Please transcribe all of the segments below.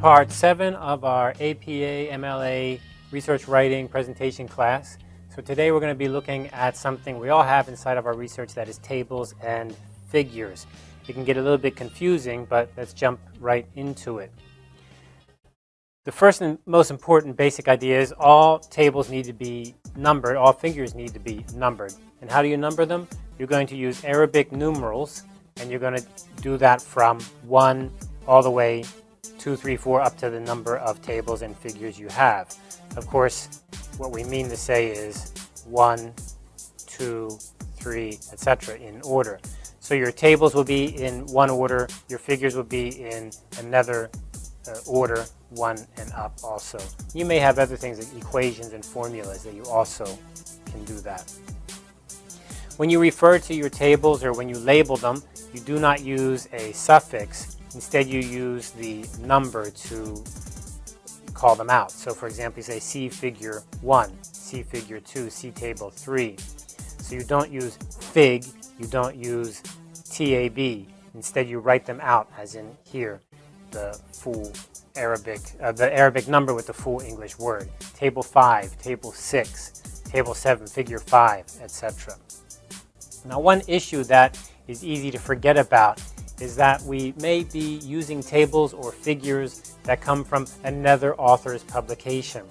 part seven of our APA MLA research writing presentation class. So today we're going to be looking at something we all have inside of our research that is tables and figures. It can get a little bit confusing, but let's jump right into it. The first and most important basic idea is all tables need to be numbered, all figures need to be numbered. And how do you number them? You're going to use Arabic numerals, and you're going to do that from 1 all the way two, three, four, up to the number of tables and figures you have. Of course, what we mean to say is one, two, three, etc. in order. So your tables will be in one order, your figures will be in another uh, order, one and up also. You may have other things like equations and formulas that you also can do that. When you refer to your tables or when you label them, you do not use a suffix Instead, you use the number to call them out. So for example, you say see figure 1, see figure 2, see table 3. So you don't use fig, you don't use TAB. Instead, you write them out as in here, the full Arabic, uh, the Arabic number with the full English word. Table 5, table 6, table 7, figure 5, etc. Now one issue that is easy to forget about is that we may be using tables or figures that come from another author's publication.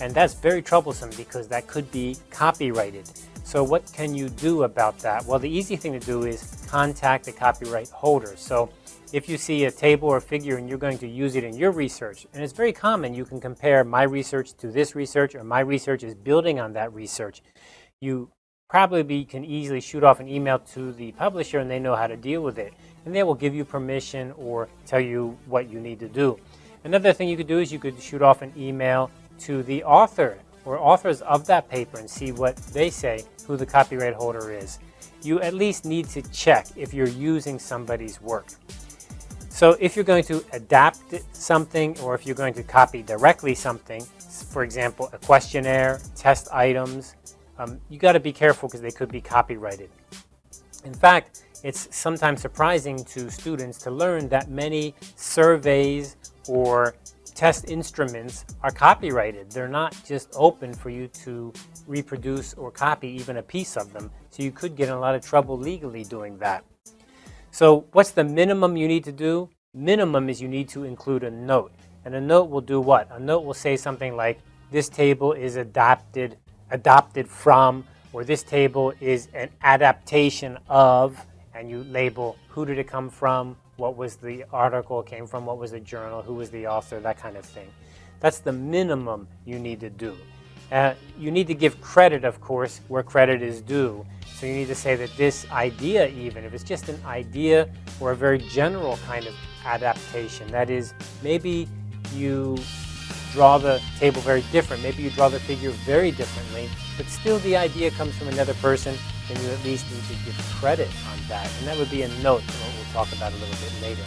And that's very troublesome because that could be copyrighted. So what can you do about that? Well, the easy thing to do is contact the copyright holder. So if you see a table or figure and you're going to use it in your research, and it's very common, you can compare my research to this research or my research is building on that research. You probably can easily shoot off an email to the publisher and they know how to deal with it and they will give you permission or tell you what you need to do. Another thing you could do is you could shoot off an email to the author or authors of that paper and see what they say, who the copyright holder is. You at least need to check if you're using somebody's work. So if you're going to adapt something or if you're going to copy directly something, for example, a questionnaire, test items, um, you got to be careful because they could be copyrighted. In fact, it's sometimes surprising to students to learn that many surveys or test instruments are copyrighted. They're not just open for you to reproduce or copy even a piece of them. So you could get in a lot of trouble legally doing that. So what's the minimum you need to do? Minimum is you need to include a note. And a note will do what? A note will say something like, this table is adapted, adopted from, or this table is an adaptation of, and you label who did it come from, what was the article came from, what was the journal, who was the author, that kind of thing. That's the minimum you need to do. Uh, you need to give credit, of course, where credit is due. So you need to say that this idea even, if it's just an idea or a very general kind of adaptation, that is, maybe you draw the table very different, maybe you draw the figure very differently, but still the idea comes from another person, then you at least need to give credit on that. And that would be a note to what we'll talk about a little bit later.